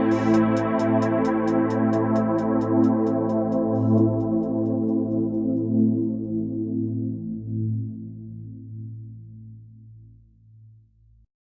Música